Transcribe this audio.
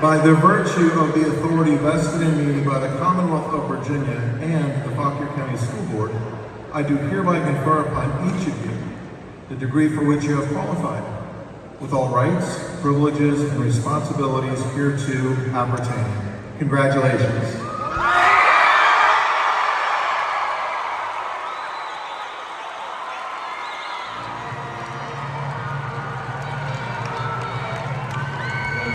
By the virtue of the authority vested in me by the Commonwealth of Virginia and the Fauquier County School Board, I do hereby confer upon each of you the degree for which you have qualified, with all rights, privileges, and responsibilities hereto appertaining. Congratulations.